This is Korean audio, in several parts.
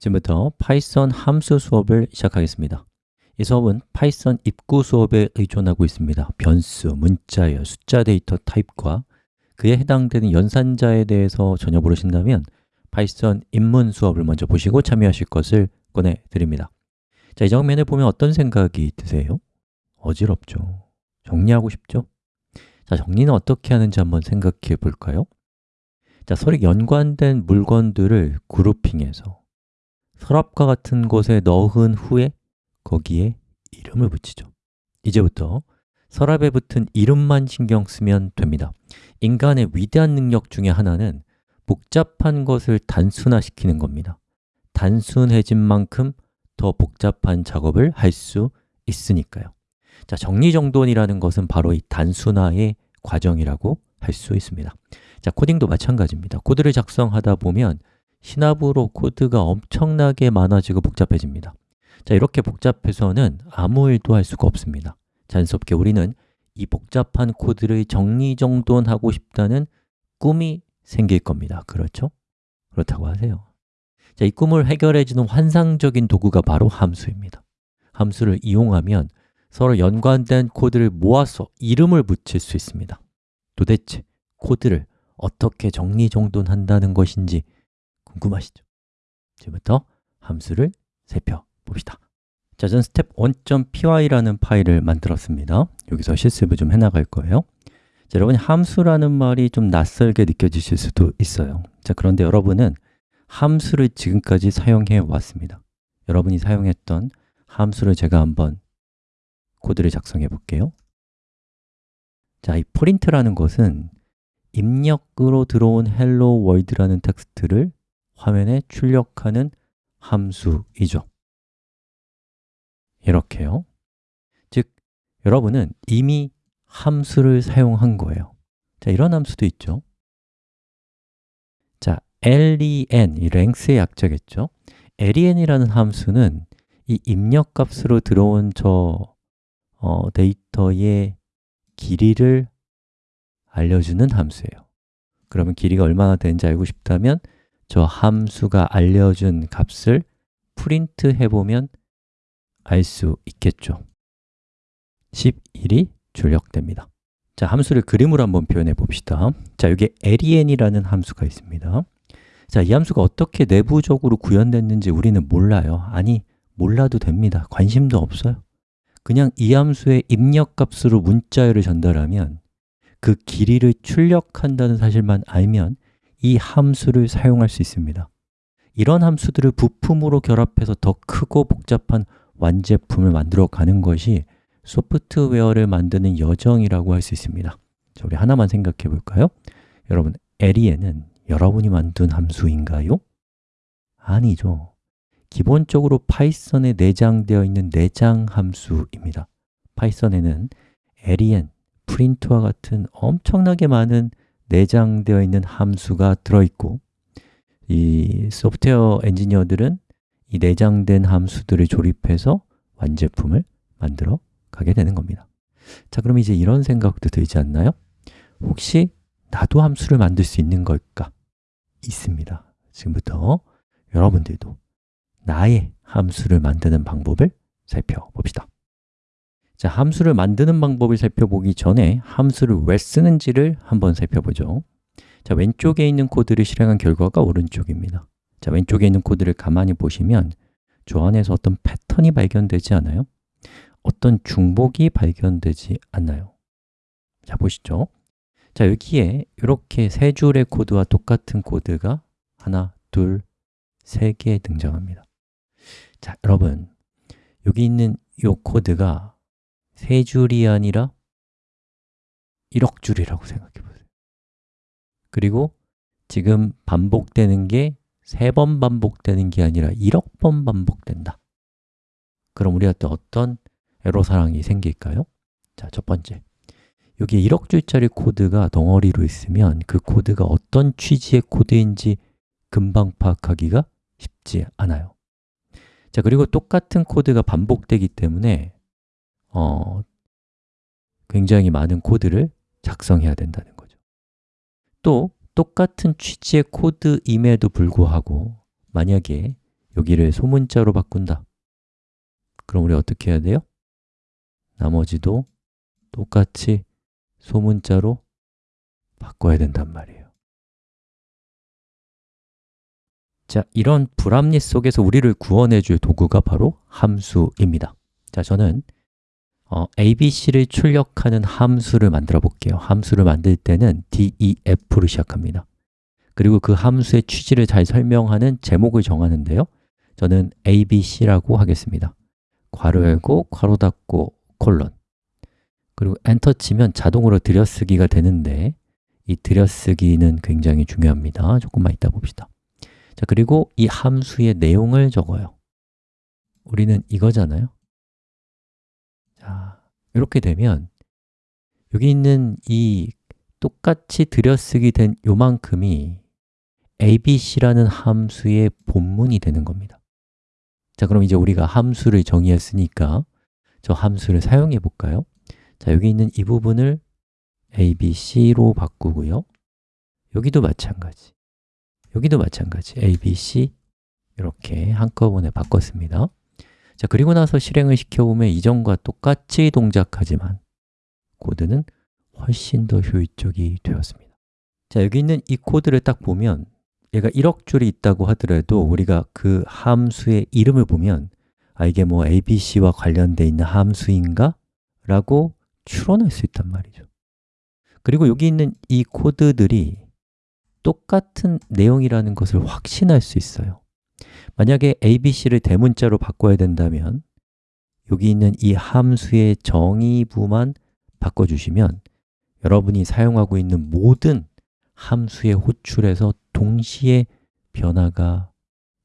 지금부터 파이썬 함수 수업을 시작하겠습니다 이 수업은 파이썬 입문 수업에 의존하고 있습니다 변수, 문자열, 숫자 데이터 타입과 그에 해당되는 연산자에 대해서 전혀 모르신다면 파이썬 입문 수업을 먼저 보시고 참여하실 것을 권해드립니다 자, 이 장면을 보면 어떤 생각이 드세요? 어지럽죠? 정리하고 싶죠? 자, 정리는 어떻게 하는지 한번 생각해 볼까요? 자, 서로 연관된 물건들을 그룹핑해서 서랍과 같은 곳에 넣은 후에 거기에 이름을 붙이죠. 이제부터 서랍에 붙은 이름만 신경 쓰면 됩니다. 인간의 위대한 능력 중에 하나는 복잡한 것을 단순화시키는 겁니다. 단순해진 만큼 더 복잡한 작업을 할 수 있으니까요. 자, 정리정돈이라는 것은 바로 이 단순화의 과정이라고 할 수 있습니다. 자, 코딩도 마찬가지입니다. 코드를 작성하다 보면 시나브로 코드가 엄청나게 많아지고 복잡해집니다. 자, 이렇게 복잡해서는 아무 일도 할 수가 없습니다. 자연스럽게 우리는 이 복잡한 코드를 정리정돈하고 싶다는 꿈이 생길 겁니다. 그렇죠? 그렇다고 하세요. 자, 이 꿈을 해결해주는 환상적인 도구가 바로 함수입니다. 함수를 이용하면 서로 연관된 코드를 모아서 이름을 붙일 수 있습니다. 도대체 코드를 어떻게 정리정돈한다는 것인지 궁금하시죠? 지금부터 함수를 살펴봅시다. 자, 전 스텝 1.py라는 파일을 만들었습니다. 여기서 실습을 좀 해나갈 거예요. 자, 여러분 함수라는 말이 좀 낯설게 느껴지실 수도 있어요. 자, 그런데 여러분은 함수를 지금까지 사용해 왔습니다. 여러분이 사용했던 함수를 제가 한번 코드를 작성해 볼게요. 자, 이 print라는 것은 입력으로 들어온 hello world라는 텍스트를 화면에 출력하는 함수이죠. 이렇게요. 즉, 여러분은 이미 함수를 사용한 거예요. 자, 이런 함수도 있죠. 자, len, 이 length의 약자겠죠? Len이라는 함수는 이 입력값으로 들어온 저 어, 데이터의 길이를 알려주는 함수예요. 그러면 길이가 얼마나 되는지 알고 싶다면 저 함수가 알려준 값을 프린트 해보면 알 수 있겠죠. 11이 출력됩니다. 자, 함수를 그림으로 한번 표현해 봅시다. 자, 여기 len이라는 함수가 있습니다. 자, 이 함수가 어떻게 내부적으로 구현됐는지 우리는 몰라요. 아니, 몰라도 됩니다. 관심도 없어요. 그냥 이 함수의 입력값으로 문자열을 전달하면 그 길이를 출력한다는 사실만 알면 이 함수를 사용할 수 있습니다 이런 함수들을 부품으로 결합해서 더 크고 복잡한 완제품을 만들어 가는 것이 소프트웨어를 만드는 여정이라고 할 수 있습니다 자, 우리 하나만 생각해 볼까요? 여러분, len은 여러분이 만든 함수인가요? 아니죠 기본적으로 파이썬에 내장되어 있는 내장 함수입니다 파이썬에는 len, print와 같은 엄청나게 많은 내장되어 있는 함수가 들어있고 이 소프트웨어 엔지니어들은 이 내장된 함수들을 조립해서 완제품을 만들어 가게 되는 겁니다 자, 그럼 이제 이런 생각도 들지 않나요? 혹시 나도 함수를 만들 수 있는 걸까? 있습니다 지금부터 여러분들도 나의 함수를 만드는 방법을 살펴봅시다 자, 함수를 만드는 방법을 살펴보기 전에 함수를 왜 쓰는지를 한번 살펴보죠 자, 왼쪽에 있는 코드를 실행한 결과가 오른쪽입니다 자, 왼쪽에 있는 코드를 가만히 보시면 저 안에서 어떤 패턴이 발견되지 않아요? 어떤 중복이 발견되지 않나요? 자, 보시죠 자, 여기에 이렇게 세 줄의 코드와 똑같은 코드가 하나, 둘, 세 개 등장합니다 자, 여러분 여기 있는 이 코드가 세 줄이 아니라 1억 줄이라고 생각해 보세요. 그리고 지금 반복되는 게 세 번 반복되는 게 아니라 1억 번 반복된다. 그럼 우리가 또 어떤 애로사항이 생길까요? 자, 첫 번째. 여기 1억 줄짜리 코드가 덩어리로 있으면 그 코드가 어떤 취지의 코드인지 금방 파악하기가 쉽지 않아요. 자, 그리고 똑같은 코드가 반복되기 때문에 어, 굉장히 많은 코드를 작성해야 된다는 거죠. 또 똑같은 취지의 코드임에도 불구하고 만약에 여기를 소문자로 바꾼다. 그럼 우리 어떻게 해야 돼요? 나머지도 똑같이 소문자로 바꿔야 된단 말이에요. 자, 이런 불합리 속에서 우리를 구원해 줄 도구가 바로 함수입니다. 자, 저는 어, ABC를 출력하는 함수를 만들어 볼게요. 함수를 만들 때는 DEF로 시작합니다. 그리고 그 함수의 취지를 잘 설명하는 제목을 정하는데요. 저는 ABC라고 하겠습니다. 괄호 열고, 괄호 닫고, 콜론. 그리고 엔터 치면 자동으로 들여쓰기가 되는데 이 들여쓰기는 굉장히 중요합니다. 조금만 이따 봅시다. 자, 그리고 이 함수의 내용을 적어요. 우리는 이거잖아요. 자, 이렇게 되면 여기 있는 이 똑같이 들여쓰기 된 요만큼이 abc라는 함수의 본문이 되는 겁니다. 자, 그럼 이제 우리가 함수를 정의했으니까 저 함수를 사용해 볼까요? 자, 여기 있는 이 부분을 abc로 바꾸고요. 여기도 마찬가지. 여기도 마찬가지. Abc 이렇게 한꺼번에 바꿨습니다 자, 그리고 나서 실행을 시켜보면 이전과 똑같이 동작하지만 코드는 훨씬 더 효율적이 되었습니다. 자, 여기 있는 이 코드를 딱 보면 얘가 1억 줄이 있다고 하더라도 우리가 그 함수의 이름을 보면 아, 이게 뭐 abc와 관련되어 있는 함수인가? 라고 추론할 수 있단 말이죠. 그리고 여기 있는 이 코드들이 똑같은 내용이라는 것을 확신할 수 있어요 만약에 abc를 대문자로 바꿔야 된다면 여기 있는 이 함수의 정의부만 바꿔주시면 여러분이 사용하고 있는 모든 함수의 호출에서 동시에 변화가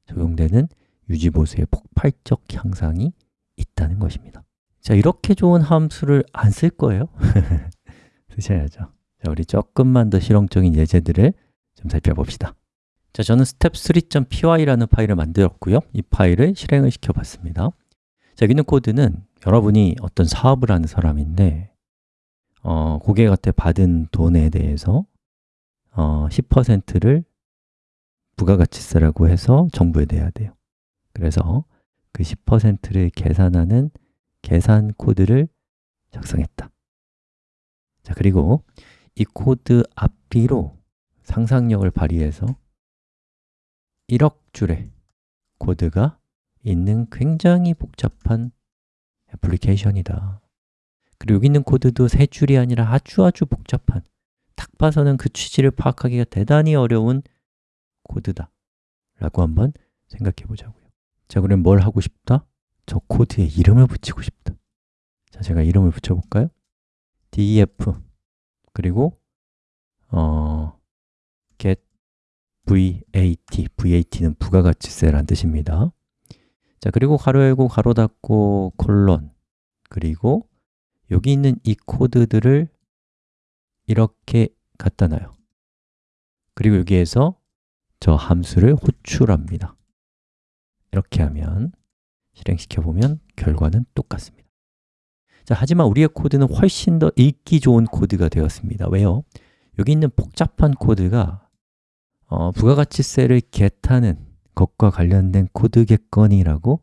적용되는 유지보수의 폭발적 향상이 있다는 것입니다. 자, 이렇게 좋은 함수를 안 쓸 거예요? 쓰셔야죠. 자, 우리 조금만 더 실용적인 예제들을 좀 살펴봅시다 자, 저는 step3.py라는 파일을 만들었고요. 이 파일을 실행을 시켜봤습니다. 자, 여기 있는 코드는 여러분이 어떤 사업을 하는 사람인데 어, 고객한테 받은 돈에 대해서 어, 10%를 부가가치세라고 해서 정부에 내야 돼요. 그래서 그 10%를 계산하는 계산 코드를 작성했다. 자, 그리고 이 코드 앞뒤로 상상력을 발휘해서 1억 줄의 코드가 있는 굉장히 복잡한 애플리케이션이다 그리고 여기 있는 코드도 세 줄이 아니라 아주 아주 복잡한 딱 봐서는 그 취지를 파악하기가 대단히 어려운 코드다 라고 한번 생각해 보자고요 자, 그럼 뭘 하고 싶다? 저 코드에 이름을 붙이고 싶다 자, 제가 이름을 붙여볼까요? def 그리고 어, vat, vat는 부가가치세라는 뜻입니다. 자, 그리고 가로 열고 가로 닫고 콜론 그리고 여기 있는 이 코드들을 이렇게 갖다 놔요. 그리고 여기에서 저 함수를 호출합니다. 이렇게 하면 실행시켜 보면 결과는 똑같습니다. 자, 하지만 우리의 코드는 훨씬 더 읽기 좋은 코드가 되었습니다. 왜요? 여기 있는 복잡한 코드가 어, 부가가치세를 겟하는 것과 관련된 코드겠거니라고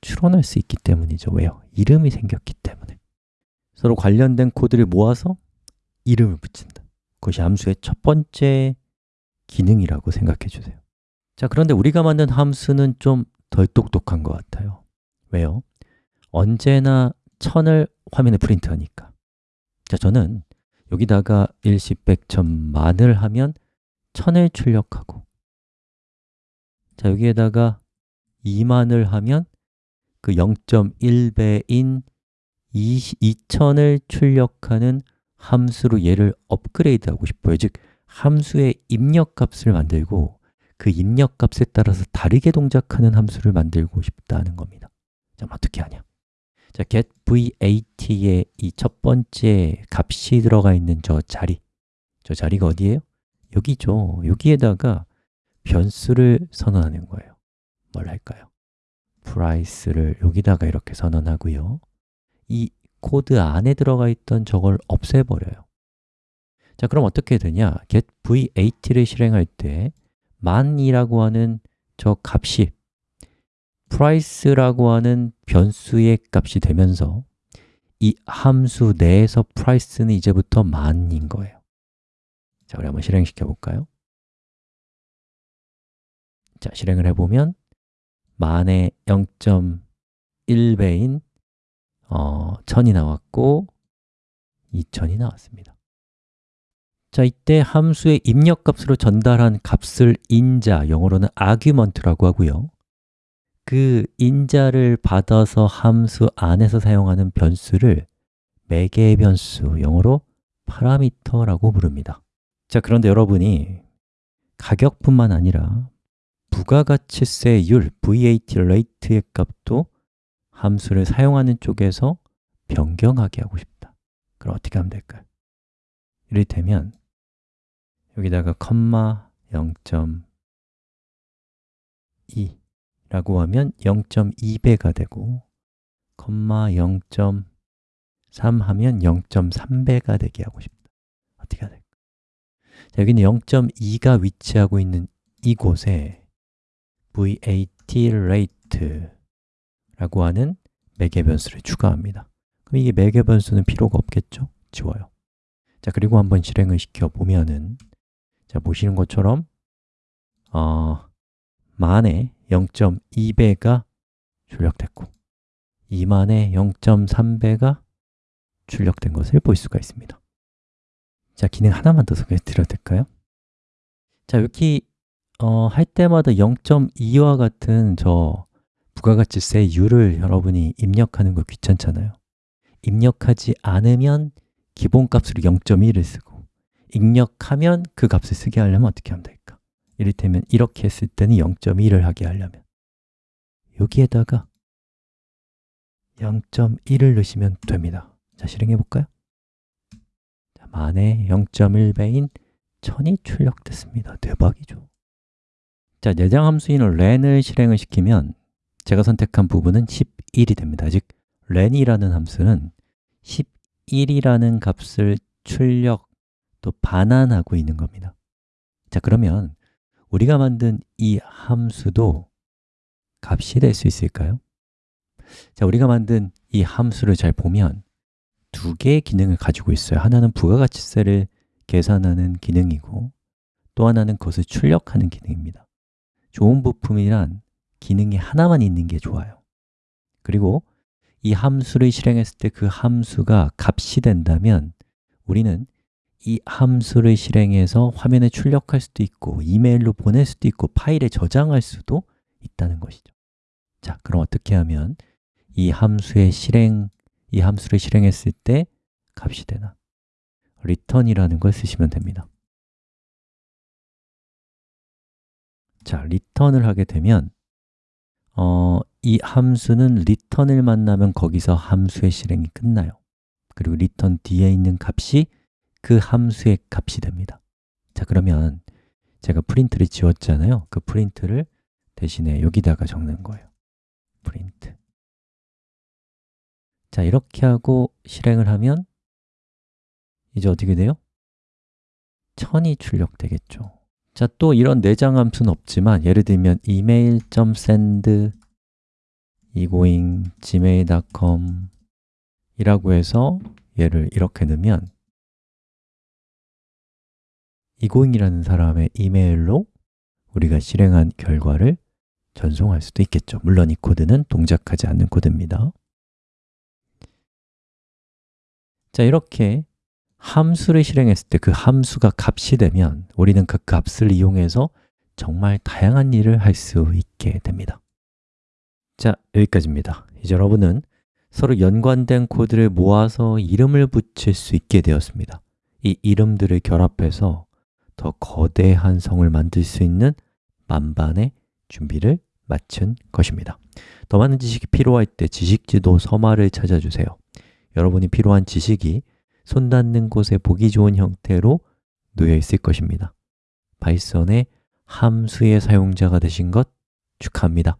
추론할 수 있기 때문이죠. 왜요? 이름이 생겼기 때문에. 서로 관련된 코드를 모아서 이름을 붙인다. 그것이 함수의 첫 번째 기능이라고 생각해 주세요. 자, 그런데 우리가 만든 함수는 좀 덜 똑똑한 것 같아요. 왜요? 언제나 천을 화면에 프린트하니까. 자, 저는 여기다가 일십, 백, 천, 만을 하면 천을 출력하고 자, 여기에다가 2만을 하면 그 0.1배인 2000을 출력하는 함수로 얘를 업그레이드하고 싶어요 즉, 함수의 입력값을 만들고 그 입력값에 따라서 다르게 동작하는 함수를 만들고 싶다는 겁니다 자, 어떻게 하냐? 자, get vat의 이 첫 번째 값이 들어가 있는 저 자리 저 자리가 어디예요? 여기죠. 여기에다가 변수를 선언하는 거예요. 뭘 할까요? price를 여기다가 이렇게 선언하고요. 이 코드 안에 들어가 있던 저걸 없애버려요. 자, 그럼 어떻게 되냐? get vat를 실행할 때 만이라고 하는 저 값이 price라고 하는 변수의 값이 되면서 이 함수 내에서 price는 이제부터 만인 거예요 자, 우리 한번 실행시켜 볼까요? 자, 실행을 해보면 만의 0.1배인 어, 1000이 나왔고 2000이 나왔습니다. 자, 이때 함수의 입력값으로 전달한 값을 인자, 영어로는 argument라고 하고요. 그 인자를 받아서 함수 안에서 사용하는 변수를 매개 변수, 영어로 파라미터라고 부릅니다 자, 그런데 여러분이 가격뿐만 아니라 부가가치세율, VAT rate의 값도 함수를 사용하는 쪽에서 변경하게 하고 싶다 그럼 어떻게 하면 될까요? 이를테면 여기다가 컴마 0.2 라고 하면 0.2배가 되고 컴마 0.3 하면 0.3배가 되게 하고 싶다 어떻게 해야 될까? 자, 여기는 0.2가 위치하고 있는 이곳에 VAT rate 라고 하는 매개 변수를 추가합니다. 그럼 이게 매개 변수는 필요가 없겠죠? 지워요. 자, 그리고 한번 실행을 시켜 보면은 자, 보시는 것처럼 어, 만에 0.2배가 출력됐고 2만에 0.3배가 출력된 것을 볼 수가 있습니다 자, 기능 하나만 더 소개해 드려도 될까요? 자, 여기 어, 할 때마다 0.2와 같은 저 부가가치세율을 여러분이 입력하는 거 귀찮잖아요 입력하지 않으면 기본값으로 0.1을 쓰고 입력하면 그 값을 쓰게 하려면 어떻게 하면 될까? 이를테면 이렇게 했을 때는 0.1을 하게 하려면 여기에다가 0.1을 넣으시면 됩니다 자, 실행해 볼까요? 자, 만에 0.1배인 1000이 출력됐습니다. 대박이죠. 자, 내장 함수인 len을 실행을 시키면 제가 선택한 부분은 11이 됩니다. 즉, len이라는 함수는 11이라는 값을 출력 또 반환하고 있는 겁니다. 자, 그러면 우리가 만든 이 함수도 값이 될 수 있을까요? 자, 우리가 만든 이 함수를 잘 보면 두 개의 기능을 가지고 있어요. 하나는 부가가치세를 계산하는 기능이고 또 하나는 그것을 출력하는 기능입니다. 좋은 부품이란 기능이 하나만 있는 게 좋아요. 그리고 이 함수를 실행했을 때 그 함수가 값이 된다면 우리는 이 함수를 실행해서 화면에 출력할 수도 있고 이메일로 보낼 수도 있고 파일에 저장할 수도 있다는 것이죠. 자, 그럼 어떻게 하면 이 함수의 실행, 이 함수를 실행했을 때 값이 되나? return이라는 걸 쓰시면 됩니다. 자, return을 하게 되면 어, 이 함수는 return을 만나면 거기서 함수의 실행이 끝나요. 그리고 return 뒤에 있는 값이 그 함수의 값이 됩니다. 자, 그러면 제가 프린트를 지웠잖아요. 그 프린트를 대신에 여기다가 적는 거예요. 프린트 자, 이렇게 하고 실행을 하면 이제 어떻게 돼요? 1000이 출력되겠죠. 자, 또 이런 내장 함수는 없지만 예를 들면 email.send egoing gmail.com 이라고 해서 얘를 이렇게 넣으면 egoing이라는 사람의 이메일로 우리가 실행한 결과를 전송할 수도 있겠죠. 물론 이 코드는 동작하지 않는 코드입니다 자, 이렇게 함수를 실행했을 때 그 함수가 값이 되면 우리는 그 값을 이용해서 정말 다양한 일을 할 수 있게 됩니다. 자, 여기까지입니다. 이제 여러분은 서로 연관된 코드를 모아서 이름을 붙일 수 있게 되었습니다. 이 이름들을 결합해서 더 거대한 성을 만들 수 있는 만반의 준비를 마친 것입니다. 더 많은 지식이 필요할 때 지식지도 서마를 찾아주세요 여러분이 필요한 지식이 손 닿는 곳에 보기 좋은 형태로 놓여 있을 것입니다. 파이썬의 함수의 사용자가 되신 것 축하합니다